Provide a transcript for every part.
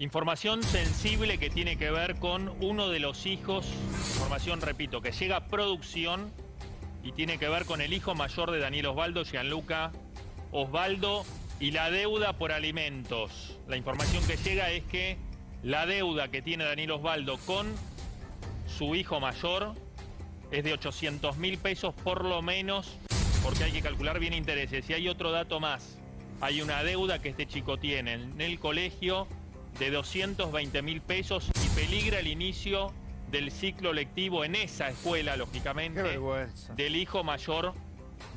Información sensible que tiene que ver con uno de los hijos, información, repito, que llega a producción y tiene que ver con el hijo mayor de Daniel Osvaldo, Gianluca Osvaldo, y la deuda por alimentos. La información que llega es que la deuda que tiene Daniel Osvaldo con su hijo mayor es de 800 mil pesos por lo menos, porque hay que calcular bien intereses. Y hay otro dato más. Hay una deuda que este chico tiene en el colegio de 220 mil pesos y peligra el inicio del ciclo lectivo en esa escuela, lógicamente, del hijo mayor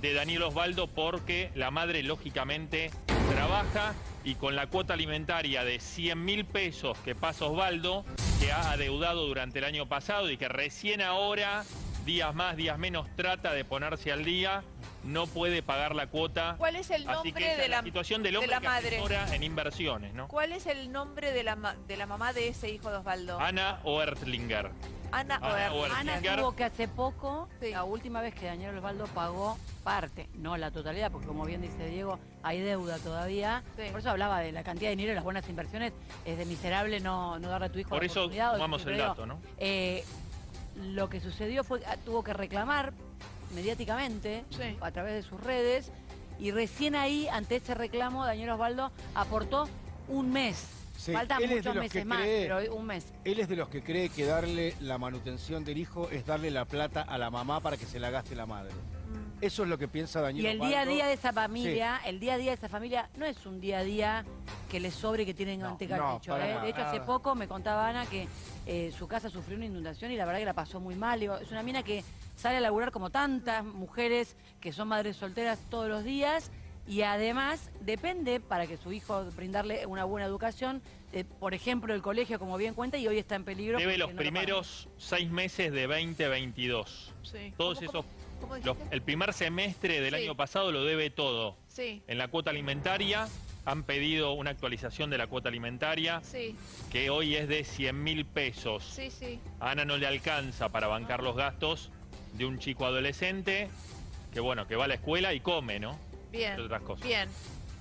de Daniel Osvaldo, porque la madre, lógicamente, trabaja y con la cuota alimentaria de 100 mil pesos que pasa Osvaldo, que ha adeudado durante el año pasado y que recién ahora, días más, días menos, trata de ponerse al día, no puede pagar la cuota. ¿Cuál es el nombre de la, situación del hombre la madre? en inversiones, ¿no? ¿Cuál es el nombre de la, de la mamá de ese hijo de Osvaldo? Ana Oertlinger. Ana, Ana Ana tuvo que hace poco, la última vez que Daniel Osvaldo pagó parte, no la totalidad, porque como bien dice Diego, hay deuda todavía. Por eso hablaba de la cantidad de dinero y las buenas inversiones. Es de miserable no, no darle a tu hijo Por eso tomamos el dato, ¿no? Eh, lo que sucedió fue que tuvo que reclamar mediáticamente a través de sus redes y recién ahí, ante ese reclamo, Daniel Osvaldo aportó un mes. Faltan muchos meses más, pero un mes. Él es de los que cree que darle la manutención del hijo es darle la plata a la mamá para que se la gaste la madre. Eso es lo que piensa Daniel Y el día a día de esa familia, el día a día de esa familia no es un día a día que le sobre que tienen no, techo. ¿eh? De hecho, hace poco me contaba Ana que eh, su casa sufrió una inundación y la verdad que la pasó muy mal. es una mina que sale a laburar como tantas mujeres que son madres solteras todos los días y además depende para que su hijo brindarle una buena educación, por ejemplo el colegio como bien cuenta y hoy está en peligro. Debe los primeros seis meses de 2022. Sí. Todos esos, el primer semestre del año pasado lo debe todo. Sí. En la cuota alimentaria han pedido una actualización de la cuota alimentaria sí. que hoy es de 100 mil pesos. Sí, sí. A Ana no le alcanza para bancar los gastos de un chico adolescente que, bueno, que va a la escuela y come, ¿no? Bien, otras cosas. bien.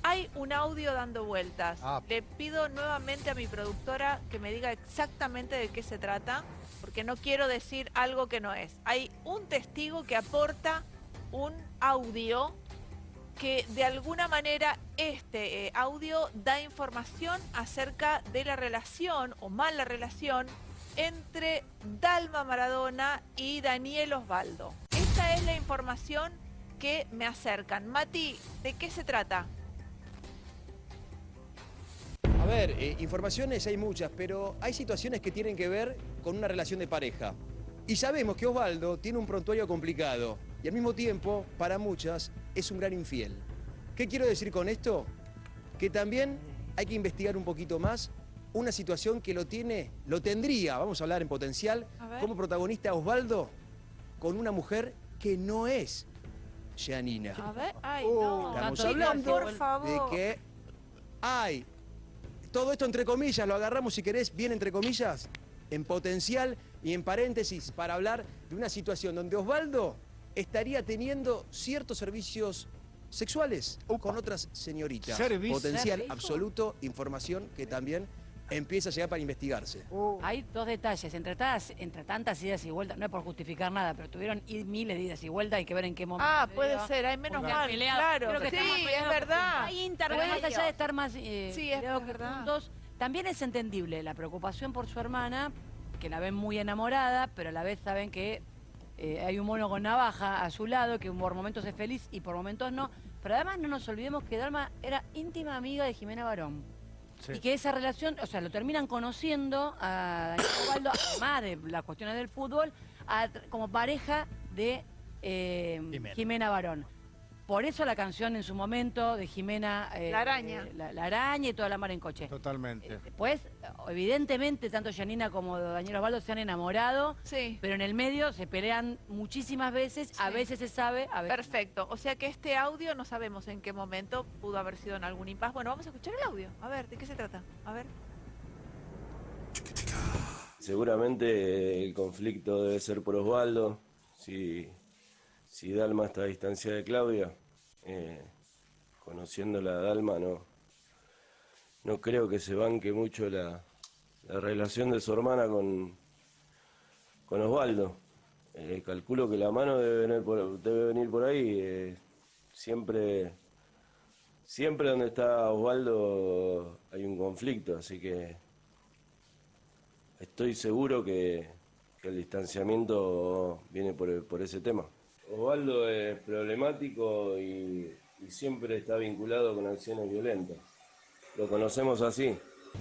Hay un audio dando vueltas. Ah. Le pido nuevamente a mi productora que me diga exactamente de qué se trata, porque no quiero decir algo que no es. Hay un testigo que aporta un audio que de alguna manera este eh, audio da información acerca de la relación o mala relación entre Dalma Maradona y Daniel Osvaldo. Esta es la información que me acercan. Mati, ¿de qué se trata? A ver, eh, informaciones hay muchas, pero hay situaciones que tienen que ver con una relación de pareja. Y sabemos que Osvaldo tiene un prontuario complicado y al mismo tiempo, para muchas, es un gran infiel. ¿Qué quiero decir con esto? Que también hay que investigar un poquito más una situación que lo tiene, lo tendría, vamos a hablar en potencial, como protagonista Osvaldo con una mujer que no es Janina. A ver, ay, no. Estamos hablando por favor. de que hay todo esto entre comillas, lo agarramos si querés bien entre comillas, en potencial y en paréntesis para hablar de una situación donde Osvaldo estaría teniendo ciertos servicios sexuales con otras señoritas. Potencial absoluto, información que también empieza a llegar para investigarse. Uh. Hay dos detalles, entre, entre tantas idas y vueltas, no es por justificar nada, pero tuvieron miles de idas y vueltas, hay que ver en qué momento. Ah, puede ser, hay menos mal, claro. sí, es verdad. Hay intervención. Más allá de estar más eh, sí, es verdad. también es entendible la preocupación por su hermana, que la ven muy enamorada, pero a la vez saben que eh, hay un mono con navaja a su lado, que por momentos es feliz y por momentos no. Pero además no nos olvidemos que Dalma era íntima amiga de Jimena Barón. Y que esa relación, o sea, lo terminan conociendo a Daniel Osvaldo, además de las cuestiones del fútbol, como pareja de eh, Jimena Barón. Por eso la canción en su momento de Jimena... Eh, la araña. Eh, la, araña y toda la mar en coche. Totalmente. Después, evidentemente, tanto Janina como Daniel Osvaldo se han enamorado. Sí. Pero en el medio se pelean muchísimas veces. A veces se sabe, a veces Perfecto. O sea que este audio no sabemos en qué momento pudo haber sido en algún impasse. Bueno, vamos a escuchar el audio. A ver, ¿de qué se trata? A ver. Seguramente el conflicto debe ser por Osvaldo. Si si Dalma está a distancia de Claudia, eh, conociéndola a Dalma, no, no creo que se banque mucho la, relación de su hermana con, con Osvaldo. Eh, calculo que la mano debe venir por, debe venir por ahí. Eh, siempre, siempre donde está Osvaldo hay un conflicto, así que estoy seguro que, el distanciamiento viene por, por ese tema. Osvaldo es problemático y, y siempre está vinculado con acciones violentas. Lo conocemos así.